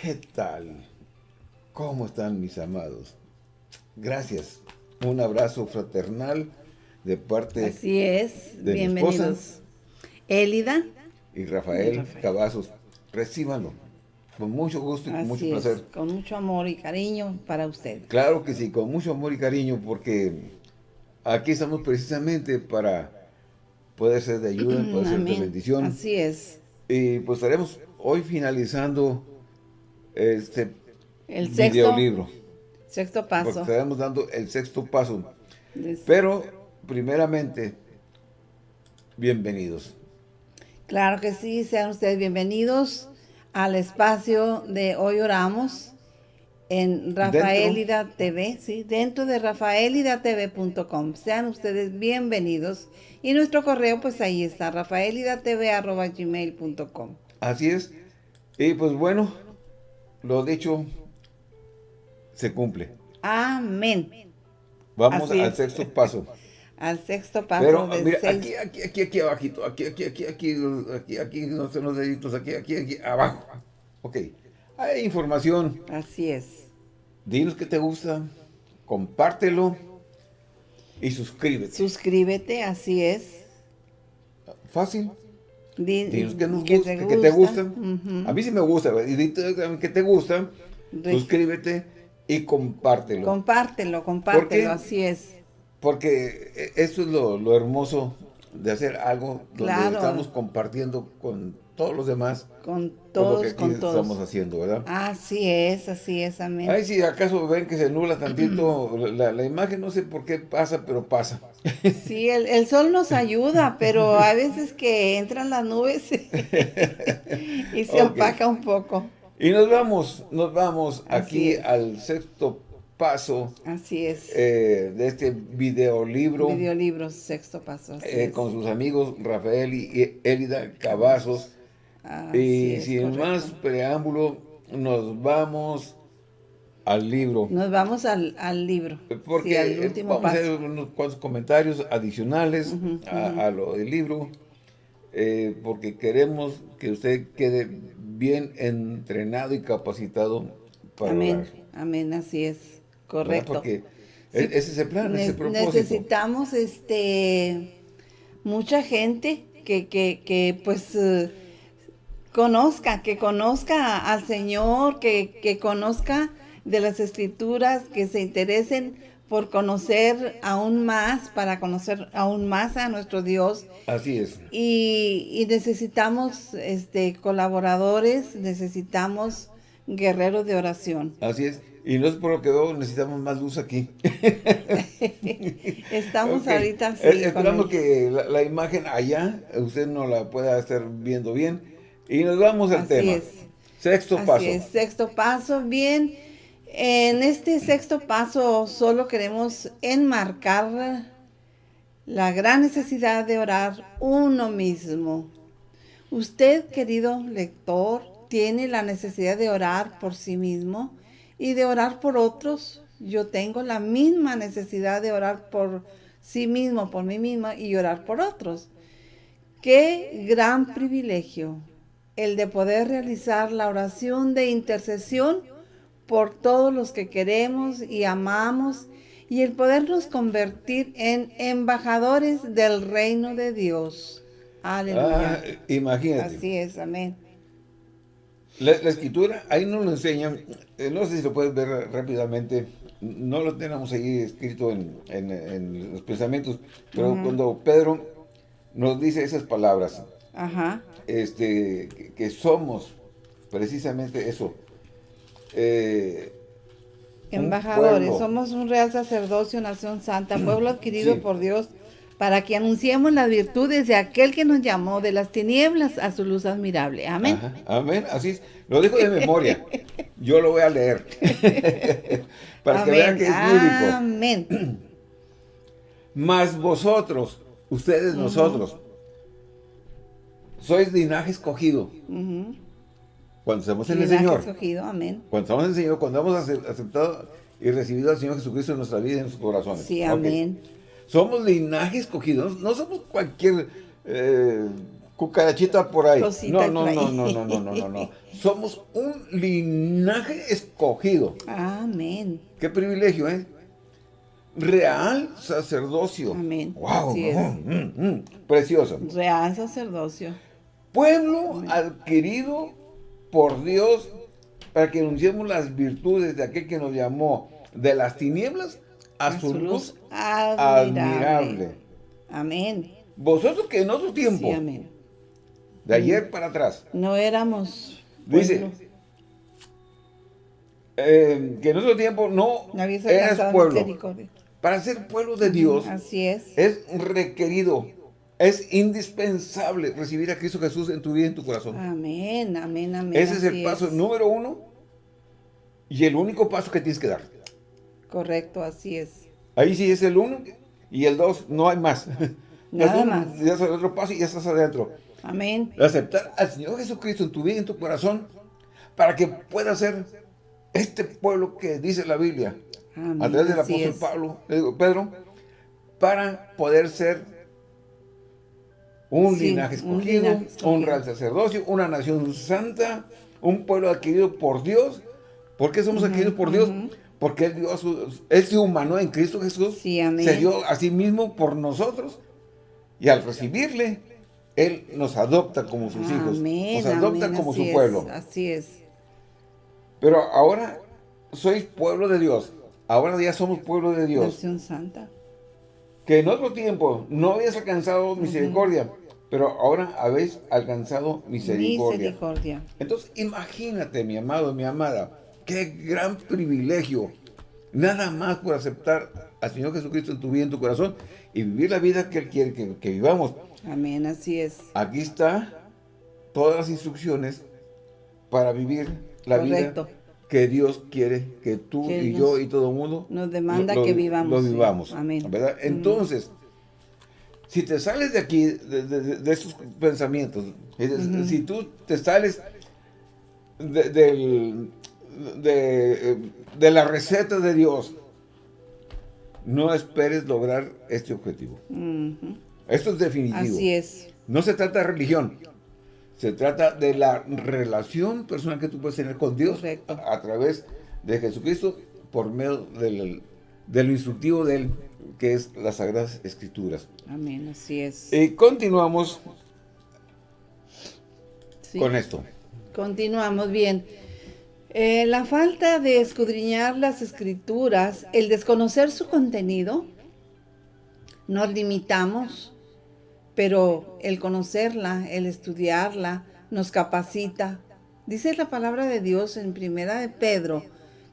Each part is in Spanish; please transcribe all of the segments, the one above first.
¿Qué tal? ¿Cómo están mis amados? Gracias. Un abrazo fraternal de parte Así es. Bienvenidos. Élida. Y Rafael, Cavazos. Recíbanlo. Con mucho gusto y con mucho placer. Con mucho amor y cariño para usted. Claro que sí, con mucho amor y cariño porque aquí estamos precisamente para poder ser de ayuda, poder ser de bendición. Así es. Y pues estaremos hoy finalizando este el videolibro. Sexto paso. Porque estaremos dando el sexto paso. Pero, primeramente, bienvenidos. Claro que sí, sean ustedes bienvenidos al espacio de Hoy Oramos en Rafaelida TV, sí, dentro de rafaelidatv.com. Sean ustedes bienvenidos. Y nuestro correo, pues ahí está, rafaelidatv.gmail.com. Así es. Y pues bueno, lo dicho se cumple. Amén. Vamos al sexto paso. al sexto paso. Pero mira, aquí, aquí, aquí, aquí abajito, aquí, aquí, aquí, aquí, aquí, aquí, no sé los deditos, aquí, aquí, aquí, abajo. Ok. Hay información. Así es. Dinos que te gusta, compártelo y suscríbete. Suscríbete, así es. Fácil. Dinos que, nos que, te, que te gusta. A mí sí me gusta. Y que te gusta, suscríbete y compártelo. Compártelo, compártelo, así es. Porque e, eso es lo, lo hermoso de hacer algo donde estamos compartiendo con todos los demás. Con todos, que con todos. estamos haciendo, ¿verdad? Así es, así es, amén. Ay, si acaso ven que se nubla tantito la, la, imagen, no sé por qué pasa, pero pasa. Sí, el, el sol nos ayuda, pero a veces que entran las nubes y se opaca un poco. Y nos vamos, nos vamos aquí al sexto paso. Así es. Eh, de este videolibro. Videolibro, sexto paso. Eh, con sus amigos Rafael y Elida Cavazos. Y sin más preámbulo, nos vamos al libro. Nos vamos al, libro. Porque vamos a hacer unos cuantos comentarios adicionales a, lo del libro. Eh, porque queremos que usted quede bien entrenado y capacitado para Amén, amén, así es, correcto. Porque ese es el plan, ese propósito. Necesitamos este, mucha gente que, que, que pues eh, conozca, que conozca al Señor, que, que conozca de las Escrituras, que se interesen por conocer aún más, para conocer aún más a nuestro Dios. Así es. Y, necesitamos este, colaboradores, necesitamos guerreros de oración. Así es. Y no es por lo que necesitamos más luz aquí. Estamos ahorita así. esperamos que la, imagen allá, usted no la pueda estar viendo bien. Y nos vamos al tema. Es. Sexto así paso. Es. Sexto paso, bien. En este sexto paso solo queremos enmarcar la gran necesidad de orar uno mismo. Usted, querido lector, tiene la necesidad de orar por sí mismo y de orar por otros. Yo tengo la misma necesidad de orar por sí mismo, por mí misma y orar por otros. Qué gran privilegio el de poder realizar la oración de intercesión por todos los que queremos y amamos y el podernos convertir en embajadores del reino de Dios. Aleluya. Ah, imagínate. Así es, amén. La, escritura, ahí nos lo enseñan, eh, no sé si lo puedes ver rápidamente, no lo tenemos ahí escrito en, los pensamientos, pero cuando Pedro nos dice esas palabras, este que somos precisamente eso, eh, Embajadores, somos un real sacerdocio, nación santa, pueblo adquirido por Dios, para que anunciemos las virtudes de aquel que nos llamó de las tinieblas a su luz admirable. Amén. amén, así es. Lo dijo de memoria. Yo lo voy a leer. para que vean que es bíblico. Amén. Mas vosotros, ustedes, nosotros, sois linaje escogido. Cuando estamos en el Señor. amén. Cuando estamos en el Señor, cuando hemos aceptado y recibido al Señor Jesucristo en nuestra vida y en nuestros corazones. Sí, amén. Somos linaje escogido, no, somos cualquier eh, cucarachita por ahí. no, no, no, no, no, no, no, no, no. Somos un linaje escogido. Amén. Qué privilegio, ¿eh? Real sacerdocio. Amén. Wow. Mm, mm, precioso. Real sacerdocio. Pueblo adquirido por Dios para que anunciemos las virtudes de aquel que nos llamó de las tinieblas a, su, luz, admirable. Amén. Vosotros que en otro tiempo, de ayer para atrás, no éramos... Dice, eh, que en otro tiempo no, eras pueblo. Para ser pueblo de Dios, Así es. es requerido, es indispensable recibir a Cristo Jesús en tu vida y en tu corazón. Amén, amén, amén. Ese es el paso número uno y el único paso que tienes que dar. Correcto, así es. Ahí sí es el uno y el dos, no hay más. Nada más. Ya es el otro paso y ya estás adentro. Amén. Aceptar al Señor Jesucristo en tu vida y en tu corazón para que pueda ser este pueblo que dice la Biblia a través del apóstol Pablo, Pedro, para poder ser un, linaje, escogido, un real sacerdocio, una nación santa, un pueblo adquirido por Dios. ¿Por qué somos adquiridos por Dios? Porque Él, dio a su, Él se humanó en Cristo Jesús, se dio a sí mismo por nosotros, y al recibirle, Él nos adopta como sus hijos, nos adopta como su pueblo. Así es. Pero ahora sois pueblo de Dios, ahora ya somos pueblo de Dios. Nación santa. Que en otro tiempo no habías alcanzado misericordia, pero ahora habéis alcanzado misericordia. Misericordia. Entonces, imagínate, mi amado, mi amada, Qué gran privilegio. Nada más por aceptar al Señor Jesucristo en tu vida, en tu corazón y vivir la vida que Él quiere que, vivamos. Amén, así es. Aquí está todas las instrucciones para vivir la vida que Dios quiere que tú y yo y todo el mundo nos demanda que vivamos. Lo vivamos. Amén. Entonces, si te sales de aquí, de, esos pensamientos, si tú te sales del, de, de la receta de Dios, no esperes lograr este objetivo. Esto es definitivo. Así es. No se trata de religión. Se trata de la relación personal que tú puedes tener con Dios a, través de Jesucristo por medio del, de lo instructivo de Él, que es las Sagradas Escrituras. Amén, así es. Y continuamos con esto. Continuamos bien. Eh, la falta de escudriñar las escrituras, el desconocer su contenido, nos limitamos, pero el conocerla, el estudiarla, nos capacita. Dice la palabra de Dios en Primera de Pedro,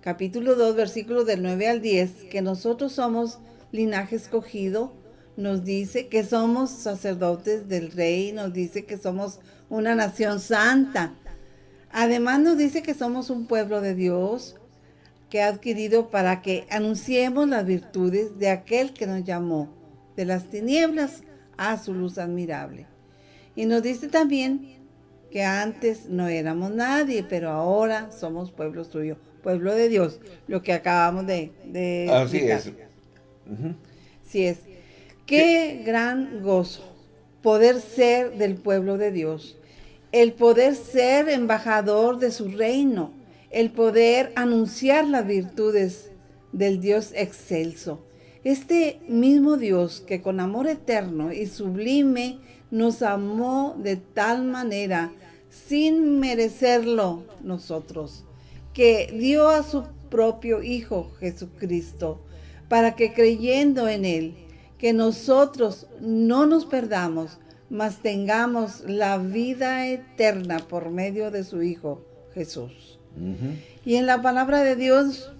capítulo 2, versículos del 9 al 10, que nosotros somos linaje escogido, nos dice que somos sacerdotes del rey, nos dice que somos una nación santa, Además nos dice que somos un pueblo de Dios que ha adquirido para que anunciemos las virtudes de aquel que nos llamó de las tinieblas a su luz admirable. Y nos dice también que antes no éramos nadie, pero ahora somos pueblo suyo, pueblo de Dios, lo que acabamos de, de Así es. Así es. Qué gran gozo poder ser del pueblo de Dios el poder ser embajador de su reino, el poder anunciar las virtudes del Dios excelso. Este mismo Dios que con amor eterno y sublime nos amó de tal manera, sin merecerlo nosotros, que dio a su propio Hijo Jesucristo, para que creyendo en Él, que nosotros no nos perdamos, mas tengamos la vida eterna por medio de su Hijo Jesús. Y en la palabra de Dios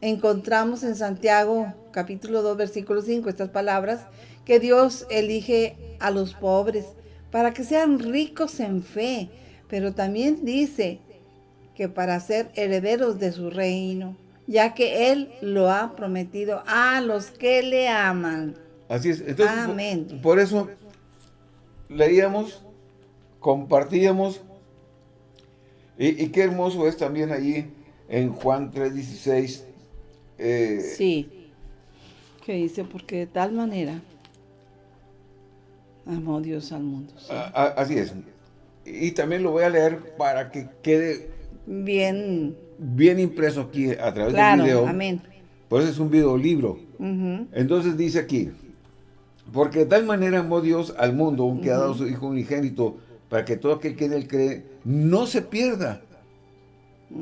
encontramos en Santiago capítulo 2 versículo 5 estas palabras, que Dios elige a los pobres para que sean ricos en fe, pero también dice que para ser herederos de su reino, ya que Él lo ha prometido a los que le aman. Así es. Entonces, Amén. por eso leíamos, compartíamos, y, qué hermoso es también allí en Juan 3.16. Eh, sí, que dice, porque de tal manera Amó Dios al mundo. así es. Y también lo voy a leer para que quede bien bien impreso aquí a través del video. Amén. Por eso es un video libro. Entonces dice aquí, porque de tal manera amó Dios al mundo, que ha dado su Hijo unigénito, para que todo aquel que en Él cree no se pierda.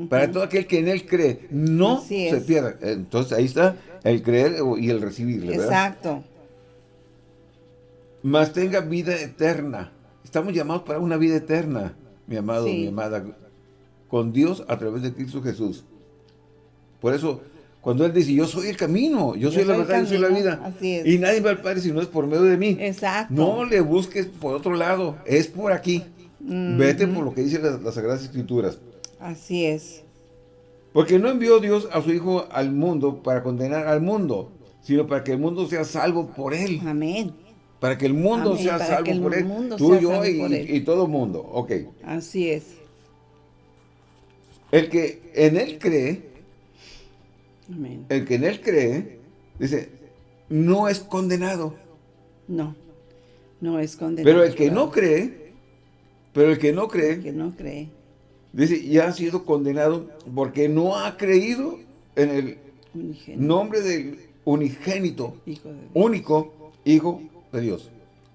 Para todo aquel que en Él cree no se pierda. Entonces ahí está el creer y el recibir, Exacto. Más tenga vida eterna. Estamos llamados para una vida eterna, mi amado, mi amada, con Dios a través de Cristo Jesús. Por eso, cuando Él dice, yo soy el camino, yo, soy la verdad, yo soy la vida. Y nadie va al Padre si no es por medio de mí. Exacto. No le busques por otro lado, es por aquí. Vete por lo que dicen las, Sagradas Escrituras. Así es. Porque no envió Dios a su Hijo al mundo para condenar al mundo, sino para que el mundo sea salvo por Él. Amén. Para que el mundo sea salvo por Él. Tú, yo y, y, todo el mundo. Ok. Así es. El que en Él cree, el que en Él cree, dice, no es condenado. No, no es condenado. Pero el que no cree, pero el que no cree, el que no cree, dice, ya ha sido condenado porque no ha creído en el nombre del unigénito, único Hijo de Dios.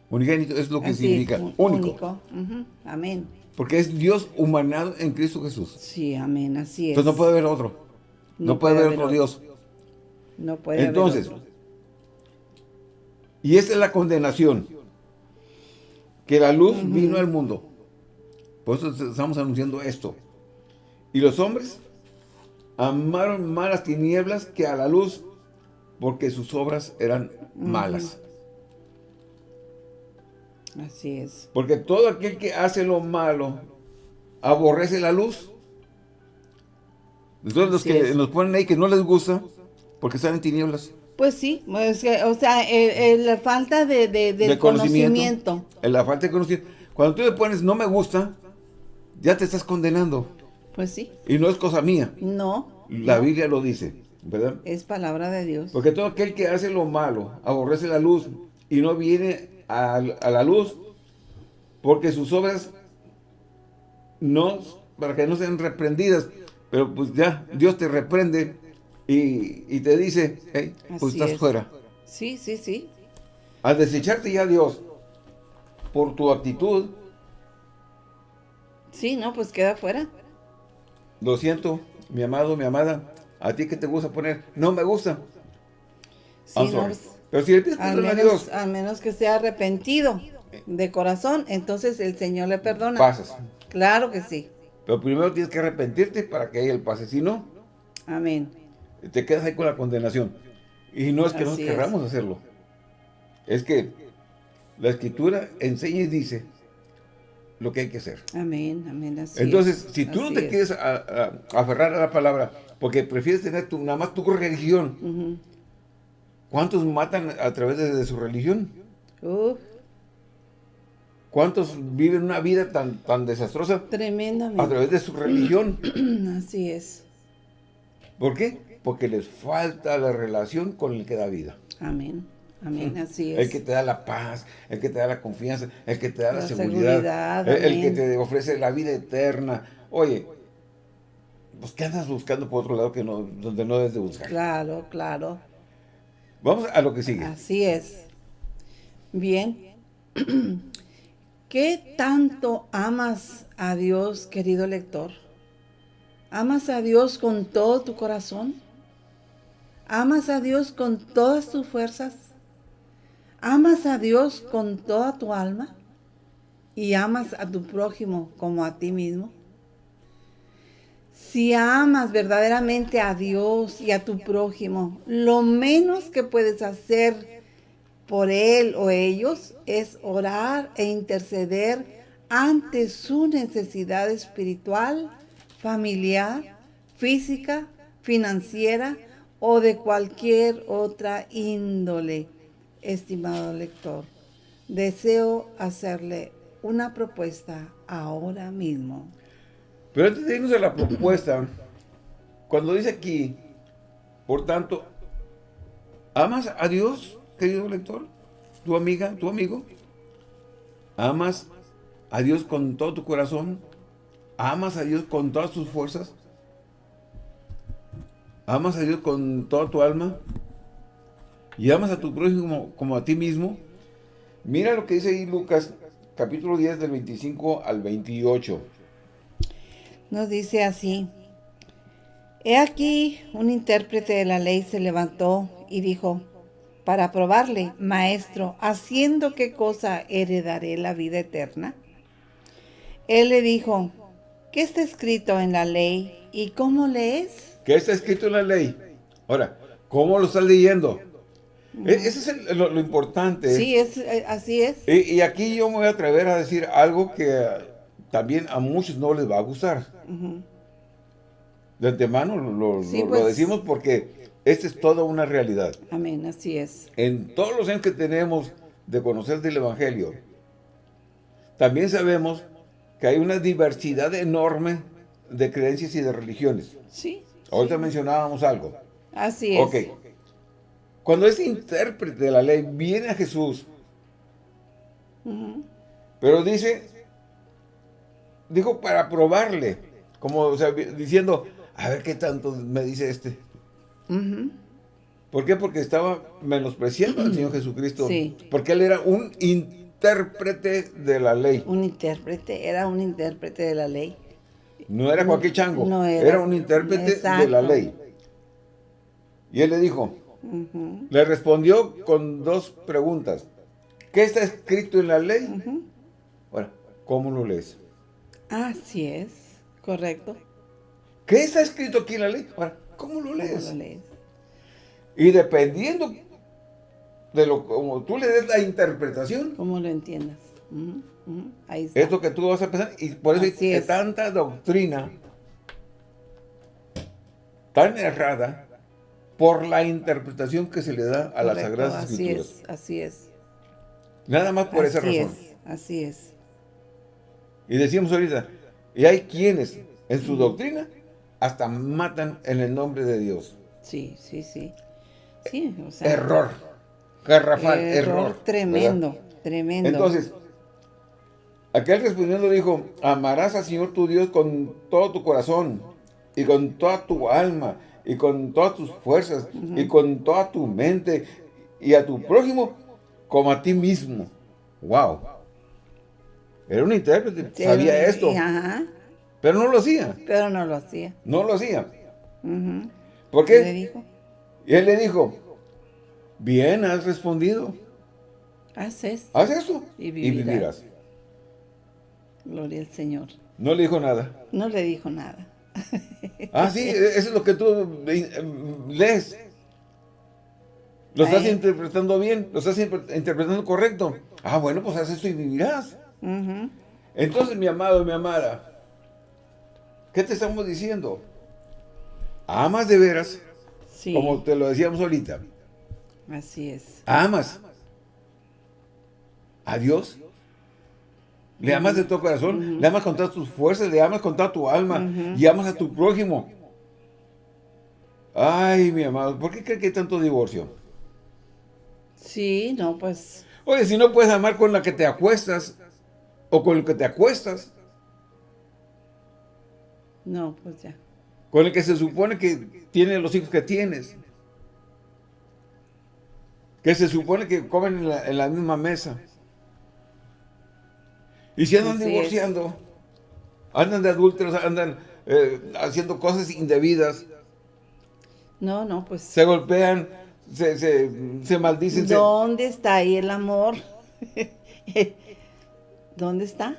Unigénito es lo que significa único. Amén. Porque es Dios humanado en Cristo Jesús. Sí, amén, así es. Entonces no puede haber otro. No, puede, haber otro Dios. No puede Entonces, haber otro. y esta es la condenación. Que la luz vino al mundo. Por eso estamos anunciando esto. Y los hombres amaron más las tinieblas que a la luz, porque sus obras eran malas. Así es. Porque todo aquel que hace lo malo aborrece la luz. Entonces los que nos ponen ahí que no les gusta porque están en tinieblas. Pues sí, o sea, la falta de, conocimiento. La falta de conocimiento. Cuando tú le pones no me gusta, ya te estás condenando. Pues sí. Y no es cosa mía. No. La Biblia lo dice, ¿verdad? Es palabra de Dios. Porque todo aquel que hace lo malo aborrece la luz y no viene a, la luz, porque sus obras no, para que no sean reprendidas, pero pues ya, Dios te reprende y, te dice, hey, pues estás fuera. Sí, sí, sí. Al desecharte ya Dios por tu actitud. Sí, no, pues queda fuera. Lo siento, mi amado, mi amada, a ti que te gusta poner, no me gusta. Sí, pero si le pides perdón a Dios. A menos que sea arrepentido de corazón, entonces el Señor le perdona. Pasas. Claro que sí. Pero primero tienes que arrepentirte para que haya el pase. Si no, Amén. te quedas ahí con la condenación. Y no es que no querramos hacerlo. Es que la Escritura enseña y dice lo que hay que hacer. Amén, amén. Entonces, si tú no te quieres aferrar a la palabra, porque prefieres tener tu, nada más tu religión, ¿Cuántos matan a través de, su religión? ¿Cuántos viven una vida tan, tan desastrosa? Tremendamente. A través de su religión. Así es. ¿Por qué? Porque les falta la relación con el que da vida. Amén. Amén, así es. El que te da la paz, el que te da la confianza, el que te da la, seguridad, el, que te ofrece la vida eterna. Oye, pues ¿qué andas buscando por otro lado que no, donde no debes de buscar? Claro, claro. Vamos a lo que sigue. Así es. Bien. ¿Qué tanto amas a Dios, querido lector? ¿Amas a Dios con todo tu corazón? ¿Amas a Dios con todas tus fuerzas? ¿Amas a Dios con toda tu alma? ¿Y amas a tu prójimo como a ti mismo? Si amas verdaderamente a Dios y a tu prójimo, lo menos que puedes hacer por él o ellos es orar e interceder ante su necesidad espiritual, familiar, física, financiera o de cualquier otra índole, estimado lector. Deseo hacerle una propuesta ahora mismo. Pero antes de irnos a la propuesta, cuando dice aquí, por tanto, ¿amas a Dios, querido lector? ¿Tu amiga, tu amigo? ¿Amas a Dios con todo tu corazón? ¿Amas a Dios con todas tus fuerzas? ¿Amas a Dios con toda tu alma? ¿Y amas a tu prójimo como, a ti mismo? Mira lo que dice ahí Lucas, capítulo 10, del 25 al 28. Nos dice así. He aquí, un intérprete de la ley se levantó y dijo, para probarle, maestro, ¿haciendo qué cosa heredaré la vida eterna? Él le dijo, ¿qué está escrito en la ley y cómo lees? ¿Qué está escrito en la ley? Ahora, ¿cómo lo estás leyendo? E, ese es lo, importante. Sí, es, eh, así es. Y, aquí yo me voy a atrever a decir algo que también a muchos no les va a gustar. De antemano lo, pues. decimos porque esta es toda una realidad. Amén, así es. En todos los años que tenemos de conocer del Evangelio, también sabemos que hay una diversidad enorme de creencias y de religiones. Sí. Ahorita mencionábamos algo. Así es. Ok. Cuando ese intérprete de la ley viene a Jesús, pero dice, dijo para probarle, como diciendo, a ver qué tanto me dice este. ¿Por qué? Porque estaba menospreciando al Señor Jesucristo. Porque Él era un intérprete de la ley. Un intérprete, era un intérprete de la ley. No era cualquier chango, no era, un intérprete de la ley. Y Él le dijo, le respondió con dos preguntas. ¿Qué está escrito en la ley? Bueno, ¿cómo lo lees? Así es, correcto. ¿Qué está escrito aquí en la ley? Ahora, ¿cómo lo lees? Y dependiendo de lo como tú le des la interpretación. Como lo entiendas. Ahí está. Es lo que tú vas a pensar. Y por eso hay tanta doctrina tan errada por la interpretación que se le da a las Sagradas así Es, así es. Nada más por esa razón. así es. Y decimos ahorita, y hay quienes en su doctrina hasta matan en el nombre de Dios. Sí, sí, sí. sí error. Garrafal, error. tremendo, tremendo. Entonces, aquel respondiendo dijo, amarás al Señor tu Dios con todo tu corazón y con toda tu alma y con todas tus fuerzas y con toda tu mente y a tu prójimo como a ti mismo. Wow. Era un intérprete, sabía esto. Pero no lo hacía. Pero no lo hacía. No lo hacía. ¿Por qué? le dijo? Y él le dijo, bien, has respondido. Haz esto. Haz esto y vivirás. Gloria al Señor. No le dijo nada. No le dijo nada. ah, sí, eso es lo que tú lees. Lo estás interpretando bien, lo estás interpretando correcto. Ah, bueno, pues haz esto y vivirás. Entonces, mi amado, mi amada, ¿qué te estamos diciendo? Amas de veras, como te lo decíamos ahorita. Así es. Amas a Dios. Le amas de todo corazón, le amas con todas tus fuerzas, le amas con toda tu alma y amas a tu prójimo. Ay, mi amado, ¿por qué crees que hay tanto divorcio? Sí, no, pues... Oye, si no puedes amar con la que te acuestas, o con el que te acuestas. No, pues ya. Con el que se supone que tiene los hijos que tienes. Que se supone que comen en la, misma mesa. Y si andan divorciando, andan de adúlteros, andan eh, haciendo cosas indebidas. No, no, pues... Se golpean, se, se, se maldicen. ¿Dónde está ahí el amor? ¿Dónde está?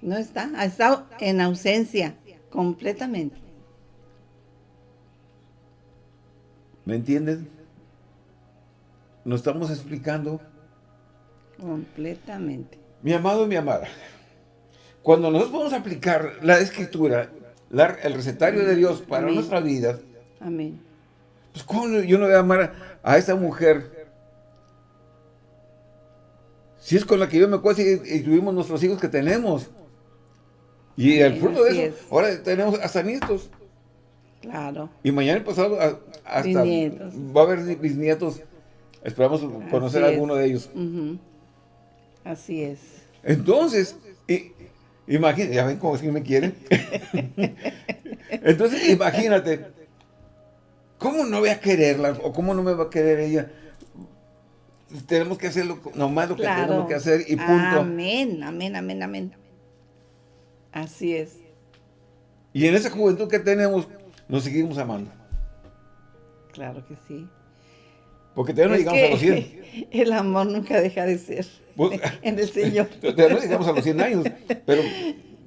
No está, ha estado en ausencia, completamente. ¿Me entiendes? Nos estamos explicando. Completamente. Mi amado y mi amada, cuando nosotros vamos a aplicar la escritura, el recetario de Dios para nuestra vida, Amén. Pues ¿cómo yo no voy a amar a esa mujer si es con la que yo me acuerdo y, tuvimos nuestros hijos que tenemos. Y el fruto de eso, ahora tenemos hasta nietos. Claro. Y mañana pasado hasta va a haber bisnietos. Esperamos conocer a alguno de ellos. Así es. Entonces, imagínate, ya ven cómo es que me quieren. Entonces, imagínate, ¿cómo no voy a quererla? ¿O cómo no me va a querer ella? Tenemos que hacer nomás lo que tenemos que hacer y punto. Amén, amén, amén, amén. Así es. Y en esa juventud que tenemos, nos seguimos amando. Claro que sí. Porque todavía no llegamos a los 100. El amor nunca deja de ser pues, en el Señor. todavía no llegamos a los 100 años, pero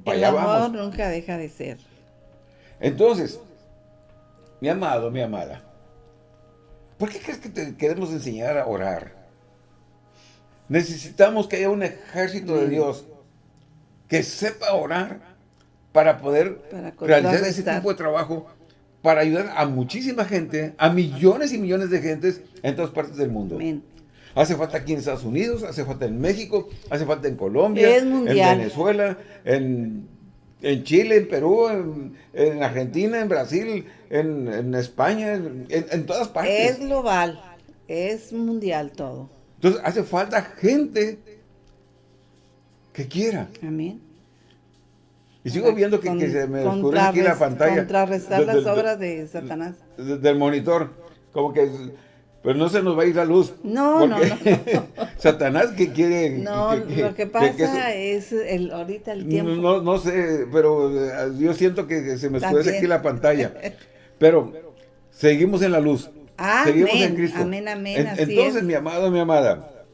para el amor nunca deja de ser. Entonces, mi amado, mi amada, ¿por qué crees que te queremos enseñar a orar? Necesitamos que haya un ejército de Dios que sepa orar para poder realizar ese tipo de trabajo para ayudar a muchísima gente, a millones y millones de gentes en todas partes del mundo. Hace falta aquí en Estados Unidos, hace falta en México, hace falta en Colombia, en Venezuela, en, Chile, en Perú, en, Argentina, en Brasil, en, España, en, todas partes. Es global, es mundial todo. Entonces hace falta gente que quiera. Amén. Y sigo viendo que, se me descubre aquí la pantalla. Contrarrestar las obras de Satanás. Del monitor. Como que... Pero no se nos va a ir la luz. No, no, no, Satanás que quiere... No, lo que pasa es el, ahorita el tiempo. No, no sé, pero eh, yo siento que se me escuece aquí la pantalla. Pero seguimos en la luz. Seguimos en Cristo. Amén, amén. entonces, mi amado, mi amada,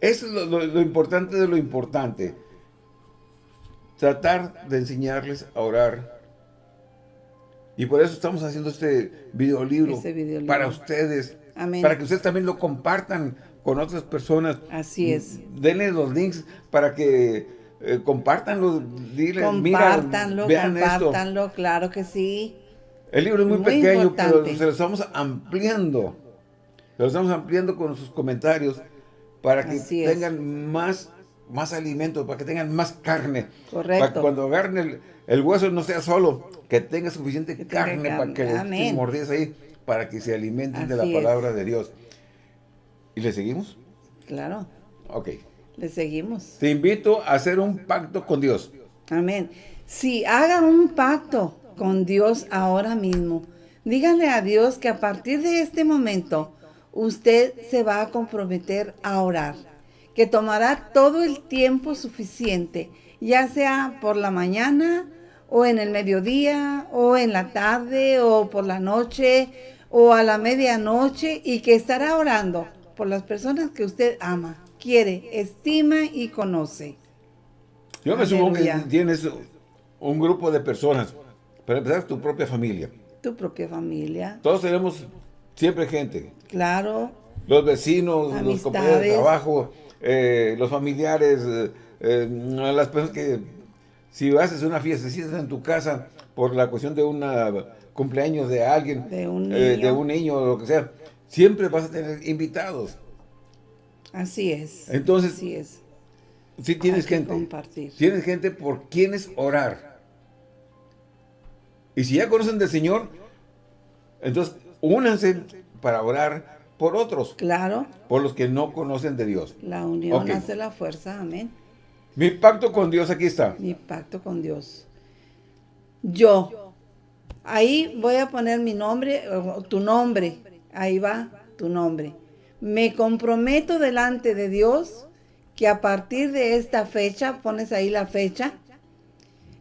eso es lo importante de lo importante tratar de enseñarles a orar. Y por eso estamos haciendo este videolibro, para ustedes, para que ustedes también lo compartan con otras personas. Así es. Denle los links para que eh, compartanlo, diles, compártanlo, vean compártanlo, claro que sí. El libro es muy, pequeño, pero se lo estamos ampliando. lo estamos ampliando con sus comentarios para que tengan más más alimento, para que tengan más carne. Correcto. Para que cuando agarren el, hueso no sea solo, que tenga suficiente carne, para que les mordies ahí, para que se alimenten de la palabra de Dios. ¿Y le seguimos? Claro. Ok. Le seguimos. Te invito a hacer un pacto con Dios. Amén. Si haga un pacto con Dios ahora mismo. Díganle a Dios que a partir de este momento usted se va a comprometer a orar que tomará todo el tiempo suficiente, ya sea por la mañana o en el mediodía o en la tarde o por la noche o a la medianoche y que estará orando por las personas que usted ama, quiere, estima y conoce. Yo me supongo que tienes un grupo de personas, para empezar tu propia familia. Tu propia familia. Todos tenemos siempre gente. Claro. Los vecinos, los compañeros de trabajo, eh, los familiares, eh, eh, las personas que si haces una fiesta, si estás en tu casa por la cuestión de un cumpleaños de alguien, de un, niño. de o lo que sea, siempre vas a tener invitados. Así es. Entonces, Así es. si tienes gente, compartir. tienes gente por quienes orar. Y si ya conocen del Señor, entonces únanse para orar por otros. Claro. Por los que no conocen de Dios. La unión hace la fuerza, amén. Mi pacto con Dios aquí está. Mi pacto con Dios. Yo. Ahí voy a poner mi nombre, tu nombre. Ahí va tu nombre. Me comprometo delante de Dios que a partir de esta fecha, pones ahí la fecha,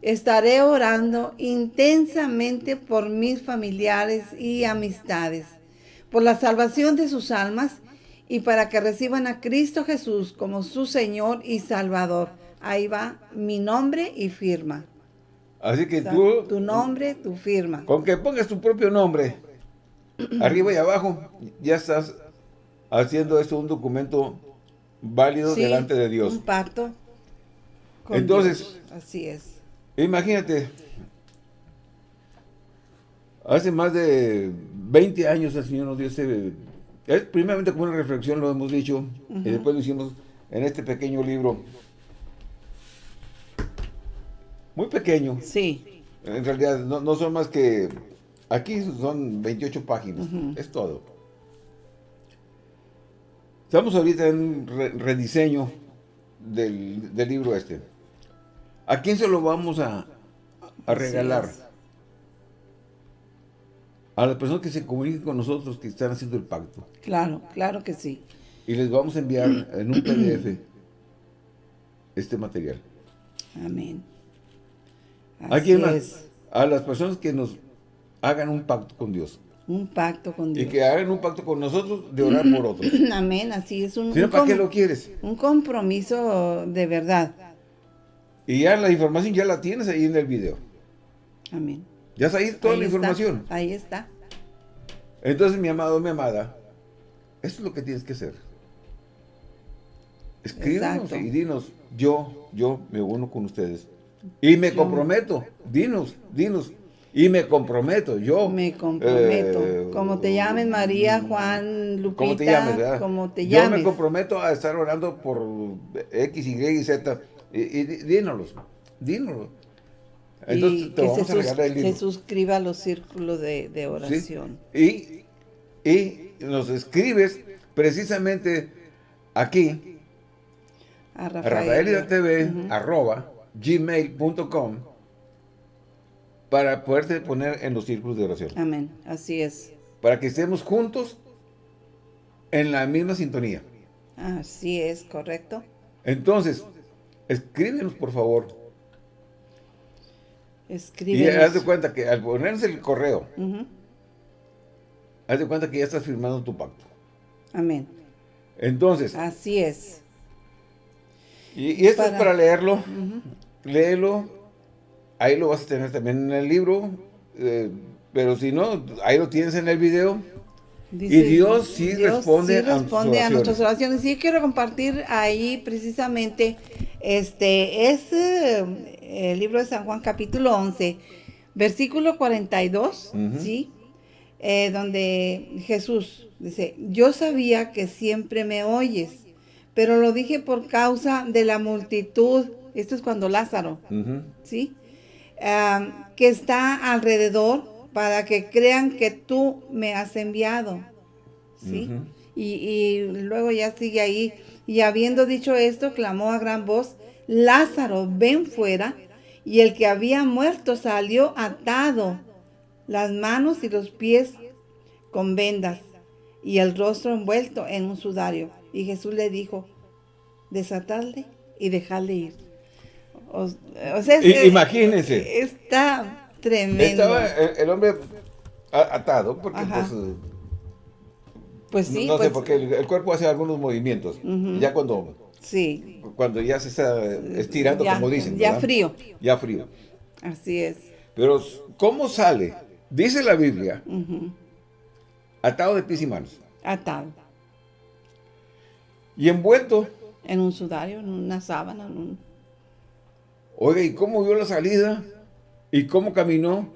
estaré orando intensamente por mis familiares y amistades por la salvación de sus almas y para que reciban a Cristo Jesús como su Señor y Salvador. Ahí va mi nombre y firma. Así que tú... Tu nombre, tu firma. Con que pongas tu propio nombre, arriba y abajo, ya estás haciendo esto un documento válido delante de Dios. un pacto Entonces, Así es. Imagínate, hace más de 20 años el Señor nos dio ese... Es primeramente como una reflexión, lo hemos dicho, y después lo hicimos en este pequeño libro. Muy pequeño. Sí. En realidad no, son más que... Aquí son 28 páginas, es todo. Estamos ahorita en un rediseño del, libro este. ¿A quién se lo vamos a, regalar? A las personas que se comuniquen con nosotros que están haciendo el pacto. Claro, claro que sí. Y les vamos a enviar en un PDF este material. Amén. ¿A quién más? A las personas que nos hagan un pacto con Dios. Un pacto con Dios. Y que hagan un pacto con nosotros de orar por otros. Amén, así es. Un, ¿Para qué lo quieres? Un compromiso de verdad. Y ya la información ya la tienes ahí en el video. Amén. Ya está ahí toda la información. Ahí está. Entonces, mi amado, mi amada, esto es lo que tienes que hacer. Escríbanos y dinos, yo, yo me uno con ustedes. Y me comprometo, dinos, dinos, y me comprometo, yo. Me comprometo. Eh, como te llames María, Juan, Lupita. Como te llames, ¿verdad? Como te llames. Yo me comprometo a estar orando por X, Y y Z. Y, y dínoslos, dínoslos. Entonces te vamos se, a regalar el libro. se suscriba a los círculos de, oración. Y, y nos escribes precisamente aquí a Rafael, TV, arroba gmail.com para poderte poner en los círculos de oración. Amén, así es. Para que estemos juntos en la misma sintonía. Así es, correcto. Entonces, escríbenos por favor. Escríbenos. Y haz de cuenta que al ponerse el correo, haz de cuenta que ya estás firmando tu pacto. Amén. Entonces. Así es. Y, esto es para leerlo. Léelo ahí lo vas a tener también en el libro, eh, pero si no, ahí lo tienes en el video. y Dios sí responde, a, nuestras oraciones. Y quiero compartir ahí precisamente, este es eh, el libro de San Juan capítulo 11, versículo 42, ¿sí? Eh, donde Jesús dice, yo sabía que siempre me oyes, pero lo dije por causa de la multitud. Esto es cuando Lázaro, ¿sí? que está alrededor para que crean que tú me has enviado. ¿Sí? y, luego ya sigue ahí. Y habiendo dicho esto, clamó a gran voz, Lázaro, ven fuera. Y el que había muerto salió atado, las manos y los pies con vendas, y el rostro envuelto en un sudario. Y Jesús le dijo, desatadle y dejadle ir. O, sea, imagínense. Está tremendo. Estaba el, hombre atado, porque pues... Pues sí. No, sé, pues porque el, cuerpo hace algunos movimientos. Ya cuando... Sí. Cuando ya se está estirando, como dicen. Ya frío. Ya frío. Así es. Pero, ¿cómo sale? Dice la Biblia, atado de pies y manos. Atado. Y envuelto. En un sudario, en una sábana, en un... Oiga, ¿y cómo vio la salida? ¿Y cómo caminó?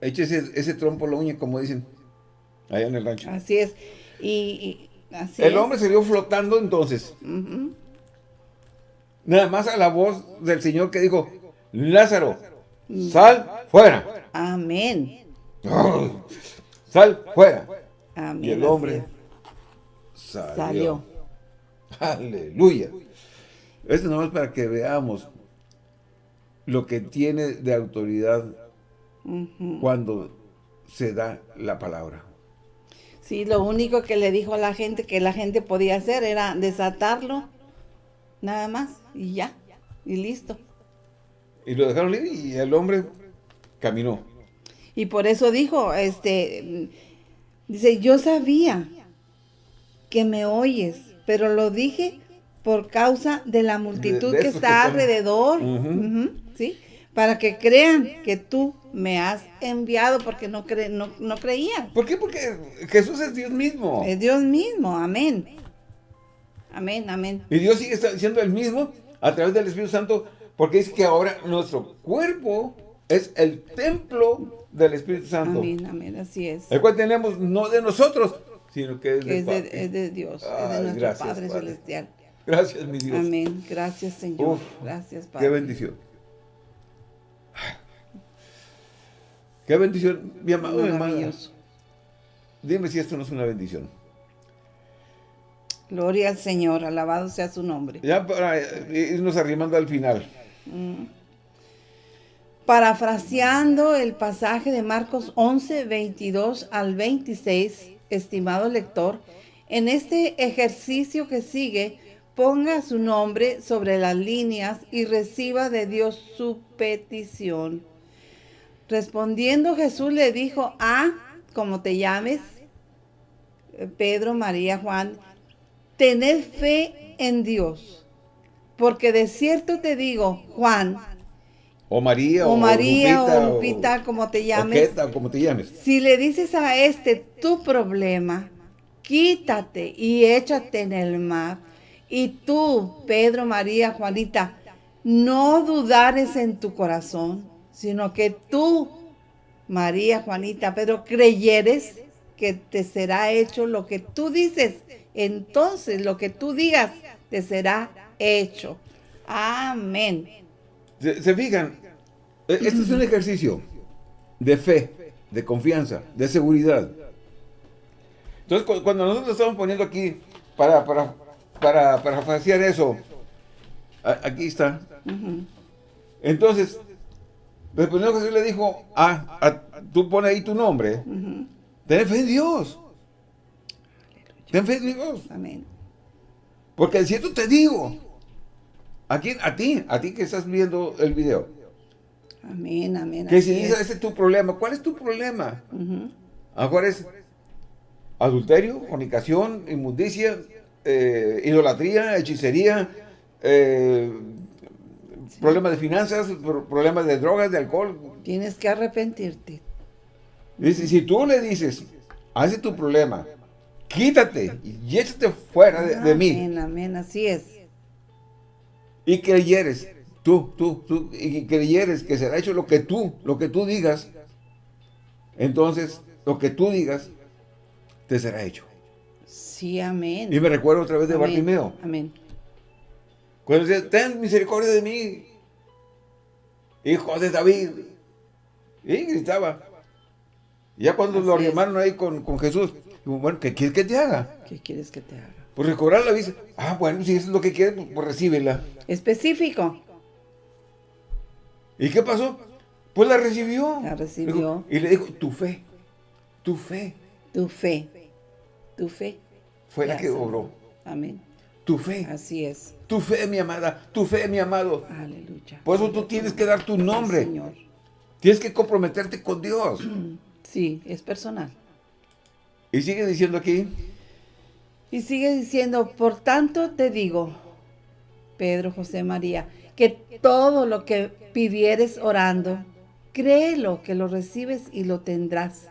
Eche ese, trompo la uña, como dicen, allá en el rancho. Así es. Y, así el hombre se vio flotando entonces. Nada más a la voz del Señor que dijo, Lázaro, sal fuera. Amén. sal fuera. Amén. Y el hombre salió. Aleluya. Esto no es para que veamos lo que tiene de autoridad cuando se da la palabra. Sí, lo único que le dijo a la gente que la gente podía hacer era desatarlo, nada más, y ya, y listo. Y lo dejaron libre y el hombre caminó. Y por eso dijo, este, dice, yo sabía que me oyes, pero lo dije por causa de la multitud que está alrededor, ¿sí? Para que crean que tú me has enviado porque no, cre no, no, creían. ¿Por qué? Porque Jesús es Dios mismo. Es Dios mismo, amén. Amén, amén. Y Dios sigue siendo el mismo a través del Espíritu Santo porque dice que ahora nuestro cuerpo es el templo del Espíritu Santo. Amén, amén, así es. El cual tenemos no de nosotros, sino que es, de, es de, Dios, es de nuestro Padre Celestial. Gracias, mi Dios. Amén. Gracias, Señor. Gracias, Padre. Qué bendición. Qué bendición, mi amado hermano. Dime si esto no es una bendición. Gloria al Señor, alabado sea su nombre. Ya para irnos arrimando al final. Mm. Parafraseando el pasaje de Marcos 11, 22 al 26, estimado lector, en este ejercicio que sigue, ponga su nombre sobre las líneas y reciba de Dios su petición. Respondiendo Jesús le dijo, ah, como te llames, Pedro, María, Juan, tened fe en Dios, porque de cierto te digo, Juan, o María, o, María, o Lupita, como te llames. O como te llames. Si le dices a este tu problema, quítate y échate en el mar. Y tú, Pedro, María, Juanita, no dudares en tu corazón, sino que tú, María, Juanita, Pedro, creyeres que te será hecho lo que tú dices. Entonces lo que tú digas te será hecho. Amén. ¿Se, fijan? Este es un ejercicio de fe, de confianza, de seguridad. Entonces, cuando nosotros estamos poniendo aquí para, para, para, para eso, aquí está. Entonces, el primero Jesús le dijo, ah, tú pones ahí tu nombre, ten fe en Dios. Ten fe en Dios. Amén. Porque si esto te digo, ¿a quién? A ti, a ti que estás viendo el video. Amén, amén. Que si dices, ese es tu problema, ¿cuál es tu problema? Ahora es adulterio, fornicación, inmundicia, eh, idolatría, hechicería, eh, problemas de finanzas, problemas de drogas, de alcohol. Tienes que arrepentirte. Dice, si tú le dices, hace tu problema, quítate y échate fuera de, mí. Amén, amén, así es. Y creyeres, tú, tú, tú, y creyeres que será hecho lo que tú, lo que tú digas, entonces, lo que tú digas, te será hecho. Sí, amén. Y me recuerdo otra vez de Bartimeo. Amén. Cuando decía, ten misericordia de mí, hijo de David. Y gritaba. ya cuando lo llamaron ahí con, Jesús, bueno, ¿qué quieres que te haga? ¿Qué quieres que te haga? Pues recobrar la vista. Ah, bueno, si eso es lo que quieres, pues, pues recíbela. Específico. ¿Y qué pasó? Pues la recibió. La recibió. y le dijo, tu fe, tu fe. Tu fe. Tu fe. Fue la que obró. Amén. Tu fe. Así es. Tu fe, mi amada. Tu fe, mi amado. Aleluya. Por eso tú tienes que dar tu nombre. Señor. Tienes que comprometerte con Dios. Sí, es personal. Y sigue diciendo aquí. Y sigue diciendo, por tanto te digo, Pedro, José, María, que todo lo que pidieres orando, créelo que lo recibes y lo tendrás.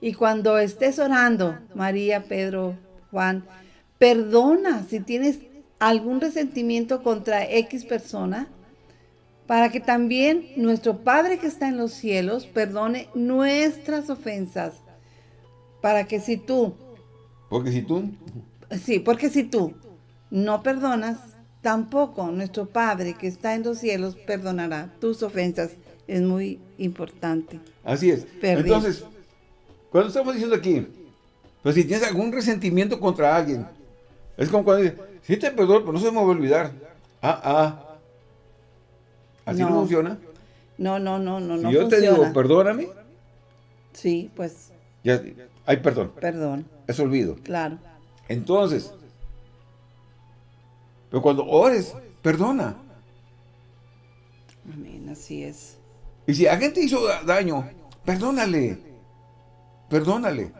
Y cuando estés orando, María, Pedro, Juan, perdona si tienes algún resentimiento contra X persona, para que también nuestro Padre que está en los cielos perdone nuestras ofensas. Para que si tú... Porque si tú... Sí, porque si tú no perdonas, tampoco nuestro Padre que está en los cielos perdonará tus ofensas. Es muy importante. Así es. Entonces, cuando estamos diciendo aquí, pues si tienes algún resentimiento contra alguien, es como cuando dices, sí te perdono, pero no se me va a olvidar. Ah, ah. ¿Así no, funciona? No, no, no, no, si yo te digo, perdóname. Sí, pues. Ya, hay perdón. Perdón. Es olvido. Claro. Entonces, pero cuando ores, perdona. Amén, así es. Y si alguien te hizo daño, perdónale. Perdónale.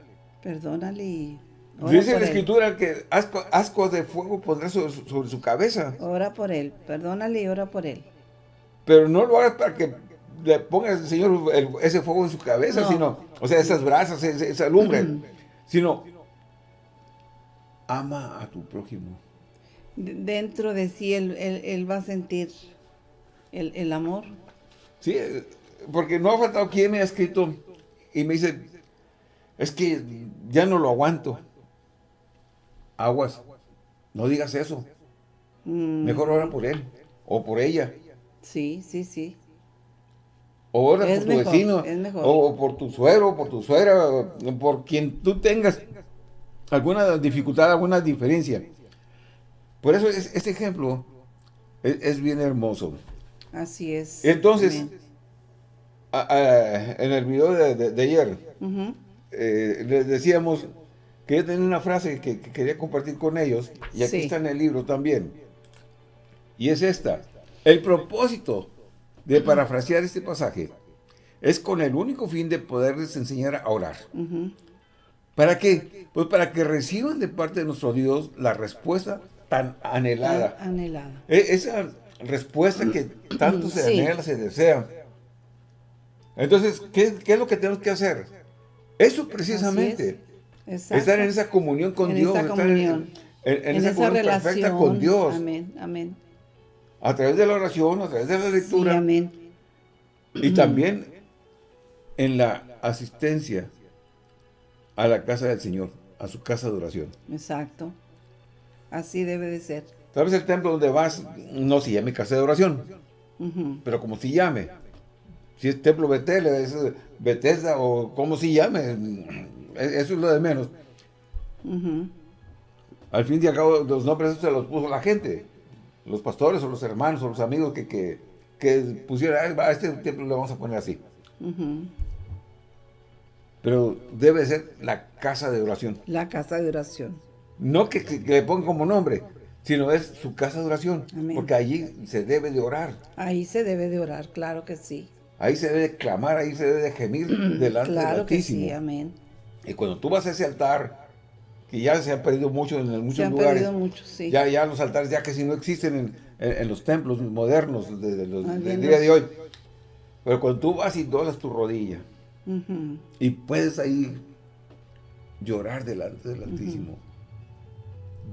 Perdónale Dice la escritura que asco, de fuego pondrá sobre, su cabeza. Ora por él, perdónale y ora por él. Pero no lo hagas para que le ponga el Señor ese fuego en su cabeza, sino, o sea, esas brasas, esa, lumbre, sino, ama a tu prójimo. Dentro de sí él, va a sentir el, el, amor. Sí, porque no ha faltado quien me ha escrito y me dice, es que ya no lo aguanto. Aguas, no digas eso. Mm. Mejor ora por él o por ella. Sí, sí, sí. O ora por tu vecino, o por tu suegro, por tu suegra, por quien tú tengas alguna dificultad, alguna diferencia. Por eso este ejemplo es, bien hermoso. Así es. Entonces, en el video de, ayer, eh, les decíamos que tenía una frase que, quería compartir con ellos, y aquí está en el libro también. Y es esta. El propósito de parafrasear este pasaje es con el único fin de poderles enseñar a orar. ¿Para qué? Pues para que reciban de parte de nuestro Dios la respuesta tan anhelada. anhelada. E, esa respuesta que tanto se anhela, se desea. Entonces, ¿qué, es lo que tenemos que hacer? Eso precisamente. Estar en esa comunión con Dios. estar en, esa, comunión perfecta con Dios. Amén, amén. A través de la oración, a través de la lectura. amén. Y también en la asistencia a la casa del Señor, a su casa de oración. Exacto. Así debe de ser. Tal vez el templo donde vas no se llame casa de oración, pero como si llame. Si es templo Betel, es Bethesda o como si llame, e-, eso es lo de menos. Al fin y al cabo, los nombres se los puso la gente, los pastores o los hermanos o los amigos que, que, que pusieron, a este templo lo vamos a poner así. Pero debe ser la casa de oración. La casa de oración. No que, le pongan como nombre, sino es su casa de oración. Porque allí se debe de orar. Ahí se debe de orar, claro que sí. Ahí se debe de clamar, ahí se debe de gemir delante del Altísimo. Que sí, amén. Y cuando tú vas a ese altar, que ya se han perdido mucho en muchos se han lugares. Perdido mucho, sí. Ya, ya los altares ya casi no existen en, los templos modernos de, los, del día de hoy. Pero cuando tú vas y doblas tu rodilla, y puedes ahí llorar delante del Altísimo.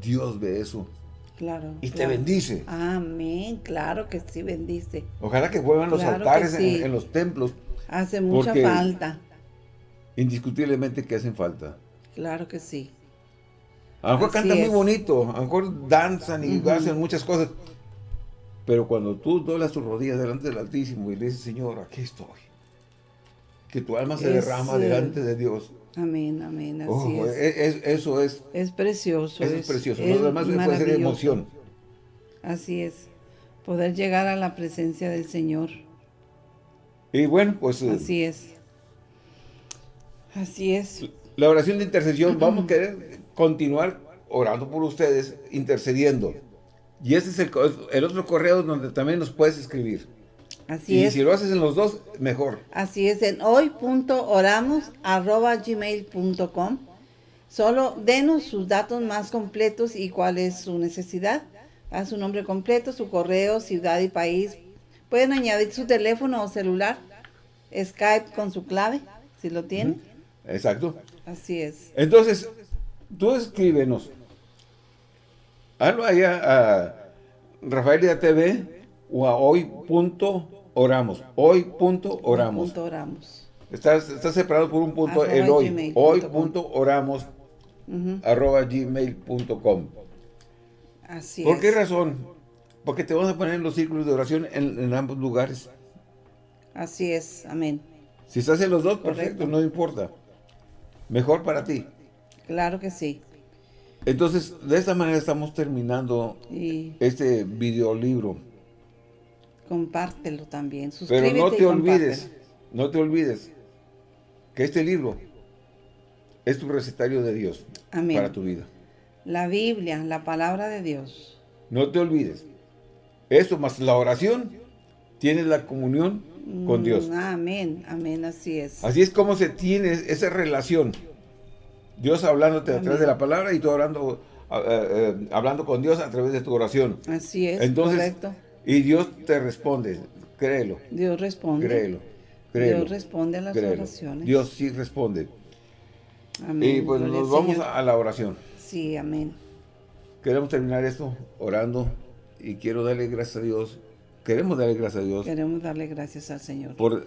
Dios ve eso. Claro. Y te bendice. Amén, claro que sí, bendice. Ojalá que vuelvan los altares en, los templos. Hace mucha falta. Indiscutiblemente que hacen falta. Claro que sí. A lo mejor cantan muy bonito, a lo mejor danzan y hacen muchas cosas. Pero cuando tú doblas tus rodillas delante del Altísimo y le dices, Señor, aquí estoy que tu alma se derrama delante de Dios. Amén, amén, así es. E, e, eso es. Es precioso. Eso es, precioso. Lo demás puede ser emoción. Así es. Poder llegar a la presencia del Señor. Y bueno, pues... Eh, así es. Así es. La oración de intercesión, vamos a querer continuar orando por ustedes, intercediendo. Y ese es el, el otro correo donde también nos puedes escribir. Así y si lo haces en los dos, mejor. Así es, en hoy.oramos.gmail.com Solo denos sus datos más completos y cuál es su necesidad. A su nombre completo, su correo, ciudad y país. Pueden añadir su teléfono o celular, Skype con su clave, si lo tienen. Exacto. Así es. Entonces, tú escríbenos. Hazlo allá a Rafaelia TV o a hoy.oramos. Hoy.oramos. Hoy oramos. Está, está separado por un punto el hoy. Hoy.oramos arroba gmail.com. Así ¿Por qué razón? Porque te vamos a poner en los círculos de oración en, ambos lugares. Así es, amén. Si estás en los dos, perfecto, no importa. Mejor para ti. Claro que sí. Entonces, de esta manera estamos terminando este videolibro. Compártelo también. Suscríbete Pero no te olvides, no te olvides que este libro es tu recetario de Dios para tu vida. La Biblia, la palabra de Dios. No te olvides. Eso más la oración, tienes la comunión con Dios. Mm, amén, amén, así es. Así es como se tiene esa relación. Dios hablándote a través de la palabra y tú hablando, eh, eh, hablando con Dios a través de tu oración. Así es, Entonces, correcto. Y Dios te responde, créelo. Dios responde. Créelo. Dios responde a las oraciones. Dios sí responde. Amén. Y pues nos vamos a la oración. Sí, amén. Queremos terminar esto orando y quiero darle gracias a Dios. Queremos darle gracias a Dios. Queremos darle gracias al Señor. Por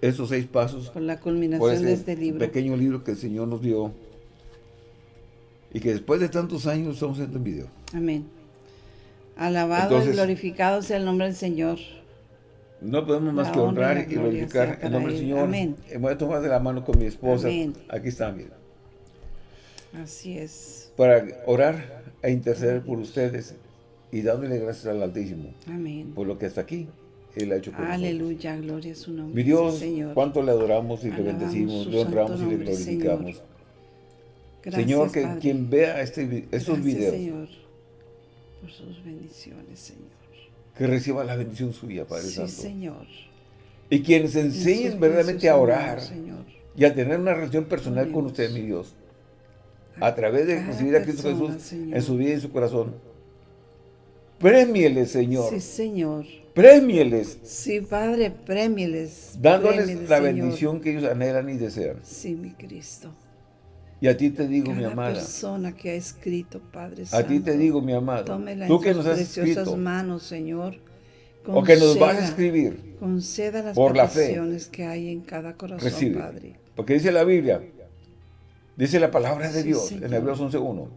esos seis pasos. Por la culminación de este libro. pequeño libro que el Señor nos dio. Y que después de tantos años estamos en video. Amén. Alabado y glorificado sea el nombre del Señor. No podemos más que honrar y glorificar el nombre del Señor. Amén. voy a tomar de la mano con mi esposa. Aquí está, mira. Así es. Para orar e interceder por ustedes y dándole gracias al Altísimo. Amén. Por lo que hasta aquí Él ha hecho con Aleluya, gloria a su nombre. Mi Dios, Señor. cuánto le adoramos y le bendecimos, le honramos y le glorificamos. Señor. Gracias, Señor, que Padre. quien vea este, estos Gracias, videos, Señor, por sus bendiciones, Señor. que reciba la bendición suya, Padre sí, Santo. Señor. Y quienes En enseñen verdaderamente a orar Señor. y a tener una relación personal con usted, mi Dios. A través de recibir a Cristo persona, Jesús Señor. en su vida y en su corazón. Premieles, Señor. Sí, Señor. Premieles, Sí, Padre, premieles. dándoles premieles, la Señor. bendición que ellos anhelan y desean. Sí, mi Cristo. Y a ti te digo, mi amada, persona que ha escrito, Padre a ti te digo, mi tómela tú que nos has preciosas escrito, manos, Señor. o que nos vas a escribir, Conceda las por la fe. que hay en cada corazón, recibe. Padre. Porque dice la Biblia, dice la palabra de Sí, Dios Señor. en Hebreos 11.1.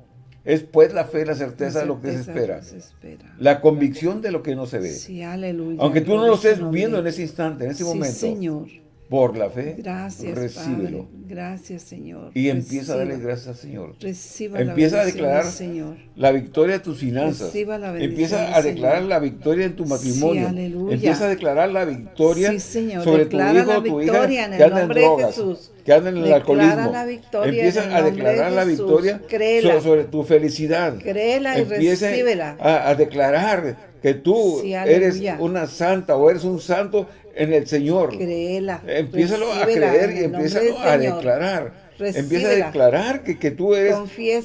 Es pues la fe, la certeza de lo que se espera, que se espera. la convicción de lo que no se ve. Sí, aleluya. Aunque tú no lo estés viendo en ese instante, en ese Sí, momento, Señor. Por la fe, Gracias, recíbelo. Padre. Gracias, Señor. Y empieza a darle gracias al Señor. Reciba Empieza la a declarar Señor. la victoria de tus finanzas. La Empieza a declarar Señor. la victoria en tu matrimonio. Empieza a declarar la victoria Sí, Señor. sobre Declara tu hijo o tu hija en que el anda en drogas, Jesús. que anda en el Declara alcoholismo. Empieza a de declarar la victoria Créela. sobre tu felicidad. Créela y Empieza recíbela. a, a declarar que tú Sí, eres una santa o eres un santo en el Señor. Créela. Empiézalo a creer y empiézalo a declarar. Empieza a declarar que, que tú eres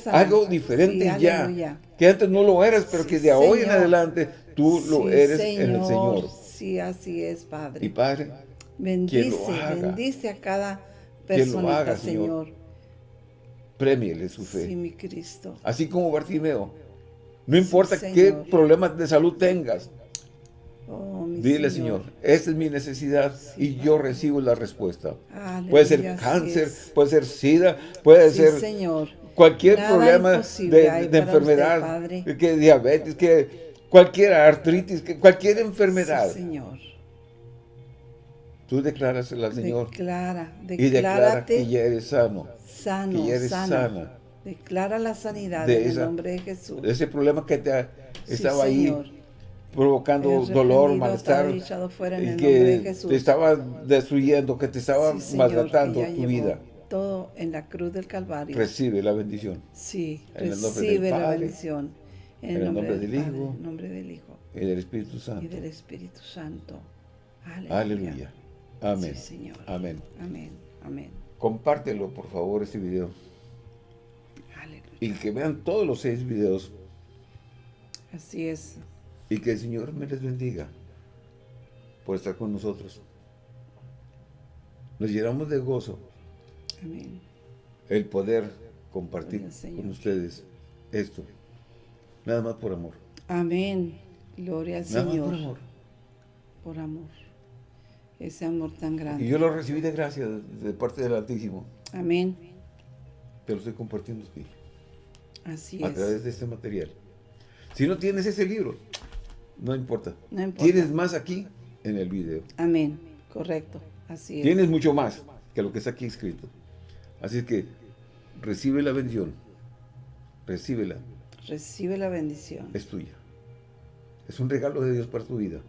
algo diferente Sí, ya. aleluya. Que antes no lo eras, pero Sí, que de hoy en adelante tú lo eres en el Señor. Sí, así es, Padre. Y Padre, bendice, lo haga. bendice a cada haga, Señor. Señor. premiele su fe. Sí, mi Cristo. Así como Bartimeo. No importa qué problemas de salud tengas. Oh, Dile, Señor, esta es mi necesidad y yo recibo la respuesta. Aleluya, Puede ser cáncer, puede ser sida, puede Sí, ser Señor. cualquier Nada problema de, usted, enfermedad, que diabetes, que cualquier artritis, que cualquier enfermedad. Señor. Tú declárasela Señor Declara, y declara que ya eres sano, sano, que ya eres sana. sana. Declara la sanidad De en esa- el nombre de Jesús. de ese problema que te ha- estaba ahí. Provocando dolor, malestar, y de que Jesús. te estaba destruyendo, que te estaba Sí, maltratando tu vida. Todo en la cruz del Calvario. Recibe la bendición sí, en recibe la Padre, bendición. En en el nombre, del, del Padre, Hijo, en el nombre del Hijo y del Espíritu y Santo. del Espíritu Santo. Aleluya. Aleluya. Amén. Sí, Señor. Amén. Amén. Amén. Compártelo, por favor, este video. Aleluya. Y que vean todos los seis videos. Así es. Y que el Señor me les bendiga por estar con nosotros. Nos llenamos de gozo Amén. el poder compartir con ustedes esto. Nada más por amor. Amén. Gloria al Nada más Señor. por amor. Por amor. Ese amor tan Y grande. yo lo recibí de gracia de, parte del Altísimo. Amén. Te lo estoy compartiendo aquí, Así a es. través de este material. Si no tienes ese libro, no importa. No importa. Tienes más aquí en el video. Amén. Correcto. Así es. Tienes mucho más que lo que está aquí escrito. Así es que recibe la bendición. Recíbela. Recibe la bendición. Es tuya. Es un regalo de Dios para tu vida.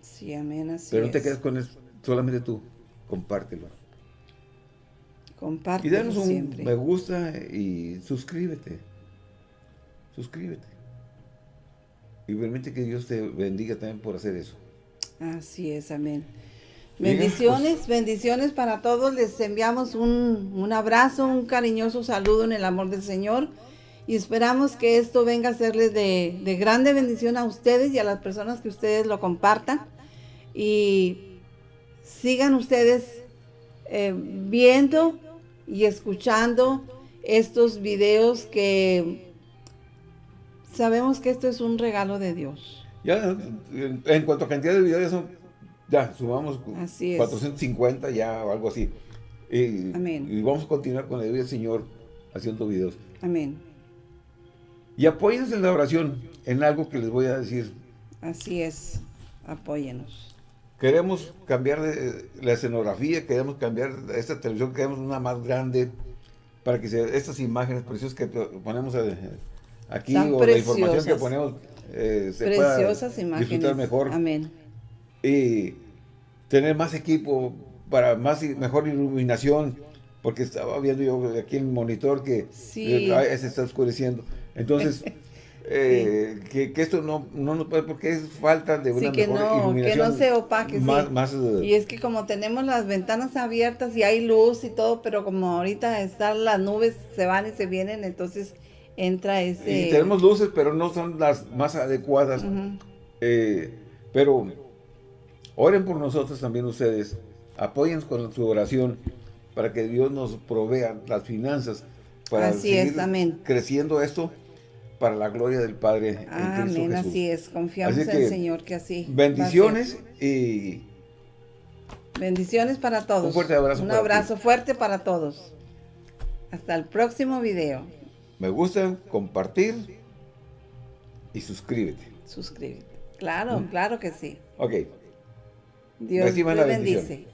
Sí, amén. Así Pero no te es. quedes con eso, solamente tú. Compártelo. Y Compártelo danos un siempre. me gusta y suscríbete. Suscríbete. Y permite que Dios te bendiga también por hacer eso. Así es, amén. Bien, Bendiciones, pues. bendiciones para todos. Les enviamos un, un abrazo, un cariñoso saludo en el amor del Señor. Y esperamos que esto venga a serles de, de grande bendición a ustedes y a las personas que ustedes lo compartan. Y sigan ustedes eh, viendo y escuchando estos videos que sabemos que esto es un regalo de Dios. Ya, en, cuanto a cantidad de videos, ya, son- ya sumamos Así es. 450 ya o algo así. Y, Amén. y vamos a continuar con el del Señor haciendo videos. Amén. Y apóyense en la oración en algo que les voy a decir. Así es. Apóyenos. Queremos cambiar de- la escenografía, queremos cambiar esta televisión, queremos una más grande para que se, estas imágenes preciosas que ponemos a- aquí o la información que ponemos eh, se preciosas pueda imágenes. disfrutar mejor. Amén. Y tener más equipo para más y mejor iluminación, porque estaba viendo yo aquí en el monitor que se está oscureciendo. Entonces, eh, que, esto no, no nos puede, porque es falta de una que mejor no, iluminación. que no se opaque, más, eh, y es que como tenemos las ventanas abiertas y hay luz y todo, pero como ahorita están las nubes, se van y se vienen, entonces entra ese... Y tenemos luces, pero no son las más adecuadas. Eh, pero oren por nosotros también ustedes. Apóyennos con su oración para que Dios nos provea las finanzas para seguir creciendo esto para la gloria del Padre Amén, así es. Confiamos en el Señor que así Bendiciones y... Bendiciones para todos. Un fuerte abrazo. Un abrazo fuerte para todos. Hasta el próximo video. Me gusta, compartir y suscríbete. Suscríbete. Claro, ¿Mm? claro que sí. Ok. Dios te bendice.